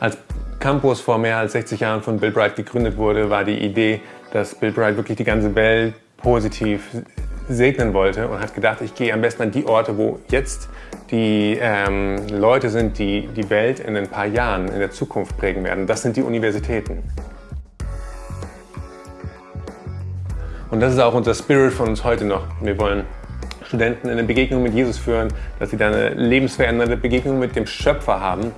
Als Campus vor mehr als 60 Jahren von Bill Bright gegründet wurde, war die Idee, dass Bill Bright wirklich die ganze Welt positiv segnen wollte und hat gedacht, ich gehe am besten an die Orte, wo jetzt die ähm, Leute sind, die die Welt in ein paar Jahren in der Zukunft prägen werden. Das sind die Universitäten. Und das ist auch unser Spirit von uns heute noch. Wir wollen Studenten in eine Begegnung mit Jesus führen, dass sie dann eine lebensverändernde Begegnung mit dem Schöpfer haben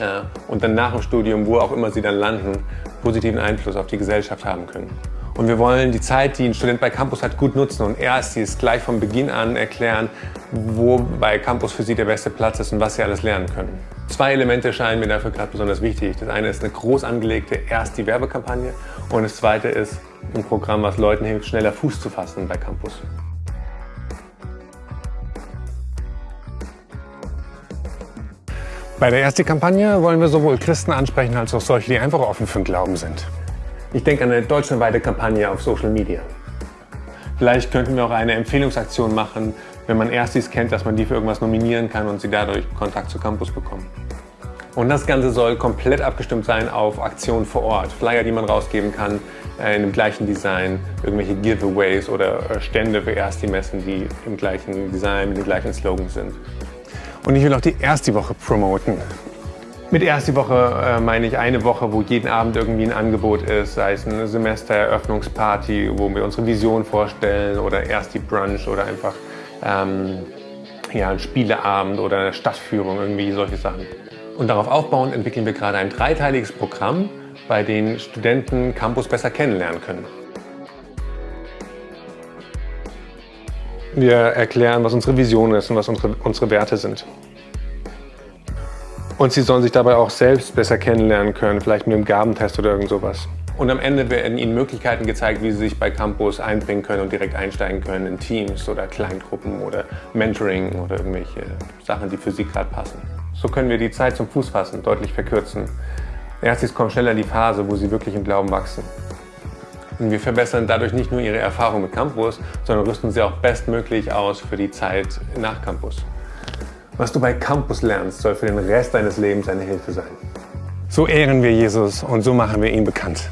äh, und dann nach dem Studium, wo auch immer sie dann landen, positiven Einfluss auf die Gesellschaft haben können. Und wir wollen die Zeit, die ein Student bei Campus hat, gut nutzen und erst es gleich von Beginn an erklären, wo bei Campus für sie der beste Platz ist und was sie alles lernen können. Zwei Elemente scheinen mir dafür gerade besonders wichtig. Das eine ist eine groß angelegte erst die Werbekampagne und das zweite ist ein Programm, was Leuten hilft, schneller Fuß zu fassen bei Campus. Bei der ersten Kampagne wollen wir sowohl Christen ansprechen als auch solche, die einfach offen für den Glauben sind. Ich denke an eine deutschlandweite Kampagne auf Social Media. Vielleicht könnten wir auch eine Empfehlungsaktion machen, wenn man Erstis kennt, dass man die für irgendwas nominieren kann und sie dadurch Kontakt zu Campus bekommen. Und das Ganze soll komplett abgestimmt sein auf Aktionen vor Ort. Flyer, die man rausgeben kann, äh, in dem gleichen Design, irgendwelche Giveaways oder äh, Stände für Ersti-Messen, die im gleichen Design, mit den gleichen Slogans sind. Und ich will auch die erste Woche promoten. Mit erst die Woche äh, meine ich eine Woche, wo jeden Abend irgendwie ein Angebot ist, sei es eine Semestereröffnungsparty, wo wir unsere Vision vorstellen oder erst die Brunch oder einfach ähm, ja, ein Spieleabend oder eine Stadtführung, irgendwie solche Sachen. Und darauf aufbauend entwickeln wir gerade ein dreiteiliges Programm, bei dem Studenten Campus besser kennenlernen können. Wir erklären, was unsere Vision ist und was unsere, unsere Werte sind. Und sie sollen sich dabei auch selbst besser kennenlernen können, vielleicht mit einem Gabentest oder irgend sowas. Und am Ende werden ihnen Möglichkeiten gezeigt, wie sie sich bei Campus einbringen können und direkt einsteigen können in Teams oder Kleingruppen oder Mentoring oder irgendwelche Sachen, die für sie gerade passen. So können wir die Zeit zum Fußfassen deutlich verkürzen. Erstes kommt schneller in die Phase, wo sie wirklich im Glauben wachsen. Und wir verbessern dadurch nicht nur ihre Erfahrung mit Campus, sondern rüsten sie auch bestmöglich aus für die Zeit nach Campus. Was du bei Campus lernst, soll für den Rest deines Lebens eine Hilfe sein. So ehren wir Jesus und so machen wir ihn bekannt.